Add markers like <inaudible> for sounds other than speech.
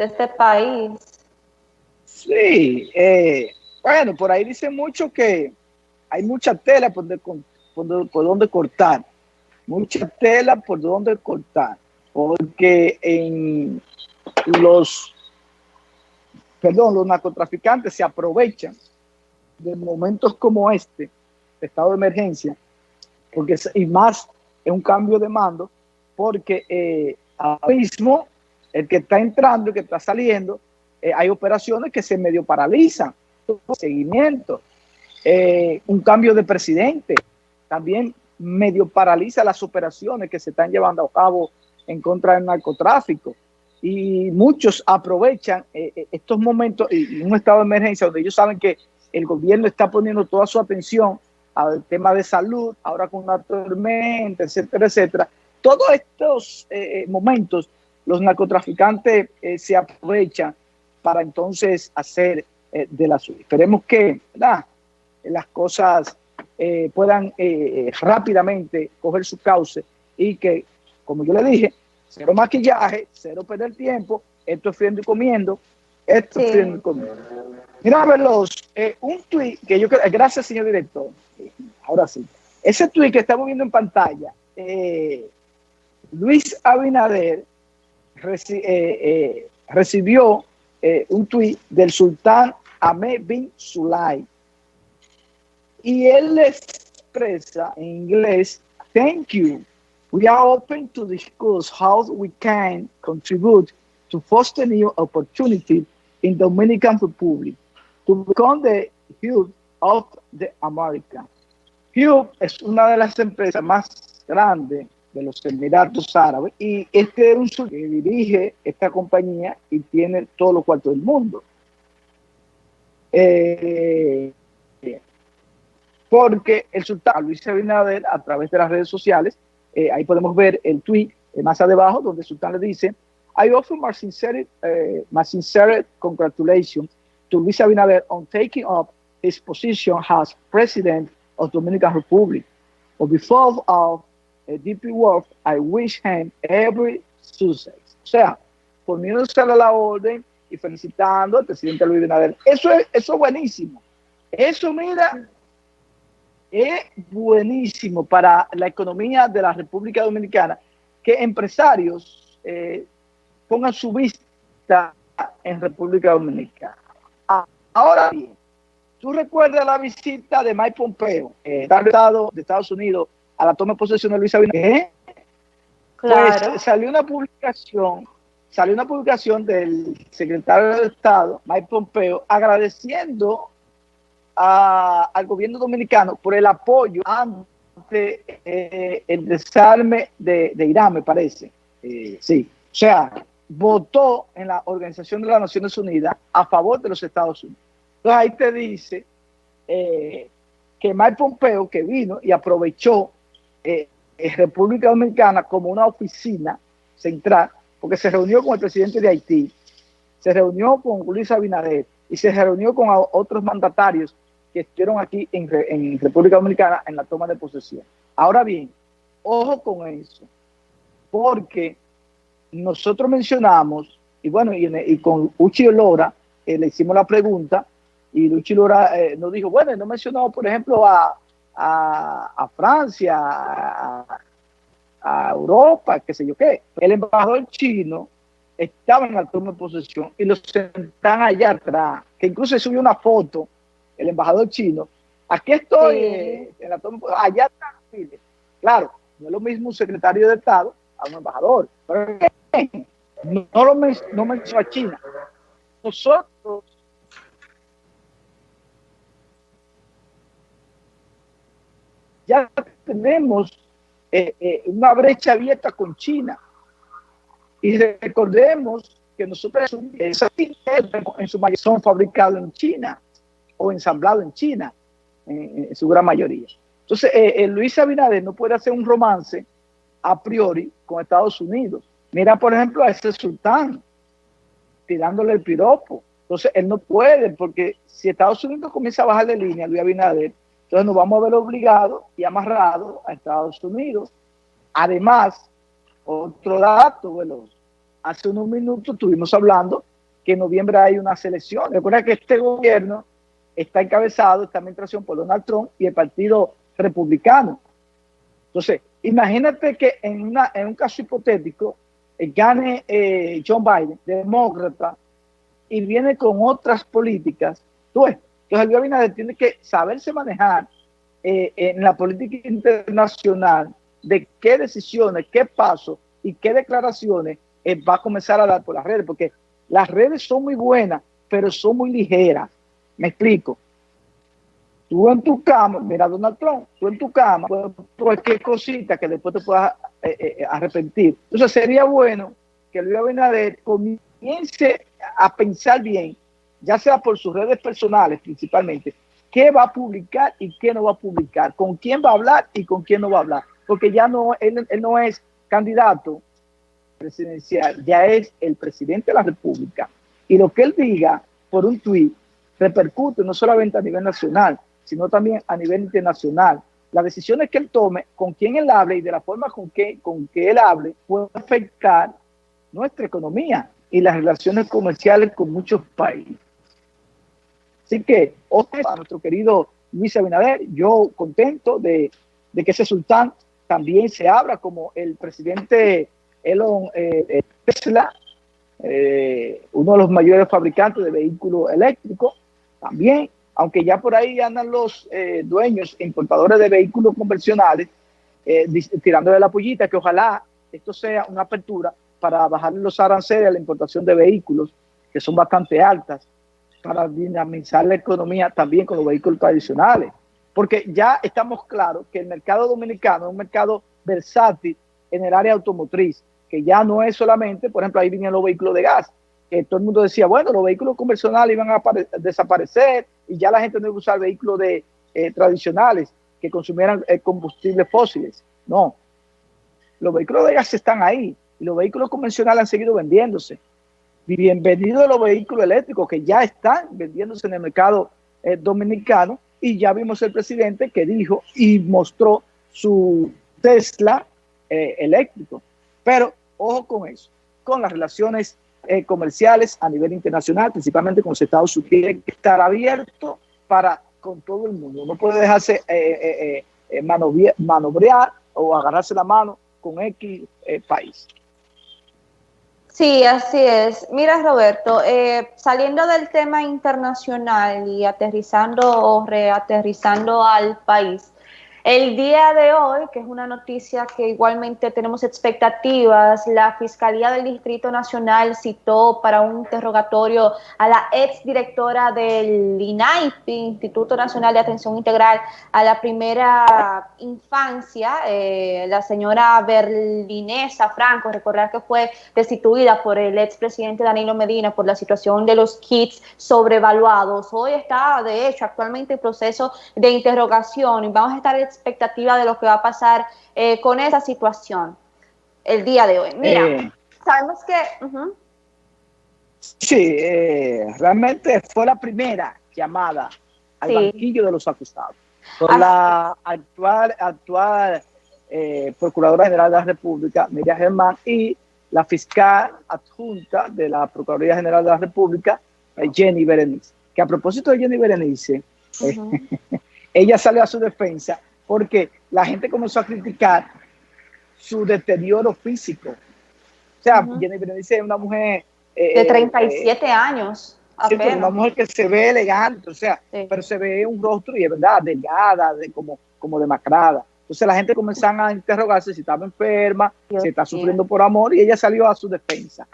de este país. Sí, eh, bueno, por ahí dice mucho que hay mucha tela por, por, donde cortar, mucha tela por donde cortar, porque en los, perdón, los narcotraficantes se aprovechan de momentos como este, estado de emergencia, porque y más es un cambio de mando, porque eh, ahora mismo el que está entrando, el que está saliendo, eh, hay operaciones que se medio paralizan, seguimiento, eh, un cambio de presidente, también medio paraliza las operaciones que se están llevando a cabo en contra del narcotráfico. Y muchos aprovechan eh, estos momentos y un estado de emergencia donde ellos saben que el gobierno está poniendo toda su atención al tema de salud, ahora con una tormenta, etcétera, etcétera. Todos estos momentos los narcotraficantes se aprovechan para entonces hacer eh, de la suya. Esperemos que las cosas eh, puedan eh, rápidamente coger su cauce y que, como yo le dije, cero maquillaje, cero perder tiempo, esto es friendo y comiendo, esto es friendo y comiendo. Mira, verlos, un tweet que yo creo, gracias señor director, ahora sí, ese tweet que estamos viendo en pantalla, Luis Abinader recibió eh, un tuit del sultán Ahmed bin Sulay. Y él expresa en inglés, thank you. We are open to discuss how we can contribute to foster new opportunities in Dominican Republic to become the hub of the America. Hub es una de las empresas más grandes de los Emiratos Árabes y este es un que dirige esta compañía y tiene todos los cuartos del mundo. Eh, porque el sultán Luis Abinader a través de las redes sociales, eh, ahí podemos ver el tweet eh, más abajo donde el sultán le dice I offer my sincere, my sincere congratulations to Luis Abinader on taking up his position as president of Dominican Republic. On behalf of DP World, I wish him every success. O sea, poniéndose a la orden y felicitando al presidente Luis Abinader. Eso es, eso es buenísimo. Eso, mira, es buenísimo para la economía de la República Dominicana que empresarios eh, pongan su vista en República Dominicana. Ahora bien, tú recuerdas la visita de Mike Pompeo, eh, de Estados Unidos, a la toma de posesión de Luis Abinader. Pues salió una publicación, salió una publicación del secretario de Estado, Mike Pompeo, agradeciendo al gobierno dominicano por el apoyo ante eh, el desarme de, Irán, me parece. Eh, sí, o sea, votó en la Organización de las Naciones Unidas a favor de los Estados Unidos. Entonces ahí te dice eh, que Mike Pompeo, que vino y aprovechó eh, República Dominicana como una oficina central, porque se reunió con el presidente de Haití, se reunió con Luis Abinader y se reunió con otros mandatarios que estuvieron aquí en, República Dominicana en la toma de posesión. Ahora bien, ojo con eso, porque nosotros mencionamos, y bueno, y, con Uchi Lora eh, le hicimos la pregunta, y Uchi Lora eh, nos dijo, bueno, no mencionamos, por ejemplo, a, a, Francia, a, Europa, qué sé yo qué. El embajador chino estaba en la toma de posesión y los sentan allá atrás, que incluso subió una foto, el embajador chino. Aquí estoy en la toma allá atrás. Claro, no es lo mismo un secretario de Estado a un embajador, pero no, lo no mencionó a China. Nosotros ya tenemos eh, eh, una brecha abierta con China. Y recordemos que nosotros esas en su mayoría son fabricados en China o ensamblados en China, en, su gran mayoría. Entonces, eh, Luis Abinader no puede hacer un romance a priori con Estados Unidos. Mira, por ejemplo, a ese sultán tirándole el piropo. Entonces, él no puede, porque si Estados Unidos comienza a bajar de línea, Luis Abinader, entonces nos vamos a ver obligados y amarrados a Estados Unidos. Además, otro dato, veloz. Hace unos minutos estuvimos hablando que en noviembre hay unas elecciones. Recuerda que este gobierno está encabezado, esta administración por Donald Trump y el Partido Republicano. Entonces, imagínate que en, una, en un caso hipotético eh, gane eh, John Biden, demócrata, y viene con otras políticas. Tú ves, entonces Luis Abinader tiene que saberse manejar eh, en la política internacional de qué decisiones, qué pasos y qué declaraciones va a comenzar a dar por las redes, porque las redes son muy buenas, pero son muy ligeras. Me explico. Tú en tu cama, mira Donald Trump, tú en tu cama, cualquier cosita que después te puedas eh, eh, arrepentir. Entonces sería bueno que Luis Abinader comience a pensar bien, ya sea por sus redes personales principalmente, qué va a publicar y qué no va a publicar, con quién va a hablar y con quién no va a hablar, porque ya no, él, no es candidato presidencial, ya es el presidente de la República. Y lo que él diga por un tuit repercute no solamente a nivel nacional, sino también a nivel internacional. Las decisiones que él tome, con quien él hable y de la forma con que, con que él hable, puede afectar nuestra economía y las relaciones comerciales con muchos países. Así que, a nuestro querido Luis Abinader, yo contento de, que ese sultán también se abra como el presidente Elon eh, Tesla, eh, uno de los mayores fabricantes de vehículos eléctricos, también aunque ya por ahí andan los eh, dueños e importadores de vehículos convencionales eh, tirándole la pollita, que ojalá esto sea una apertura para bajar los aranceles a la importación de vehículos, que son bastante altas, para dinamizar la economía también con los vehículos tradicionales. Porque ya estamos claros que el mercado dominicano es un mercado versátil en el área automotriz, que ya no es solamente, por ejemplo, ahí vienen los vehículos de gas, que todo el mundo decía, bueno, los vehículos convencionales iban a desaparecer y ya la gente no iba a usar vehículos de, eh, tradicionales que consumieran eh, combustibles fósiles. No, los vehículos de gas están ahí y los vehículos convencionales han seguido vendiéndose. Bienvenidos los vehículos eléctricos que ya están vendiéndose en el mercado eh, dominicano y ya vimos el presidente que dijo y mostró su Tesla eléctrico. Pero ojo con eso, con las relaciones eh, comerciales a nivel internacional, principalmente con los Estados Unidos, tiene que estar abierto para con todo el mundo. No puede dejarse eh, eh, manobrear o agarrarse la mano con X país. Sí, así es. Mira, Roberto, saliendo del tema internacional y aterrizando o reaterrizando al país, el día de hoy, que es una noticia que igualmente tenemos expectativas, la Fiscalía del Distrito Nacional citó para un interrogatorio a la ex directora del INAIPI, Instituto Nacional de Atención Integral a la Primera Infancia, eh, la señora Berlinesa Franco, recordar que fue destituida por el expresidente Danilo Medina por la situación de los kits sobrevaluados. Hoy está, de hecho, actualmente en proceso de interrogación y vamos a estar expectativa de lo que va a pasar eh, con esa situación el día de hoy? Mira, eh, sabemos que... Sí, eh, realmente fue la primera llamada al banquillo de los acusados por la actual, actual Procuradora General de la República, Miriam Germán, y la fiscal adjunta de la Procuraduría General de la República, Jenny Berenice. Que a propósito de Jenny Berenice, <laughs> ella salió a su defensa porque la gente comenzó a criticar su deterioro físico. O sea, Jenny Berenice es una mujer... Eh, de 37 eh, años. Apenas. Una mujer que se ve elegante, o sea, pero se ve un rostro y es verdad, delgada, de, como, como demacrada. Entonces la gente comenzó a interrogarse si estaba enferma, si está sufriendo por amor, y ella salió a su defensa.